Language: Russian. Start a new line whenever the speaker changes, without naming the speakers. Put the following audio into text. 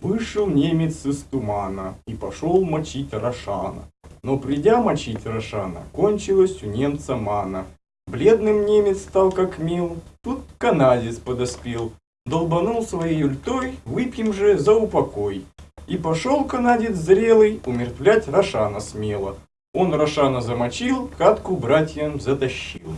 Вышел немец из тумана и пошел мочить Рошана. Но придя мочить Рошана, кончилась у немца мана. Бледным немец стал как мил, тут канадец подоспел. Долбанул своей ультой, выпьем же за упокой. И пошел канадец зрелый умертвлять Рошана смело. Он Рошана замочил, катку братьям затащил.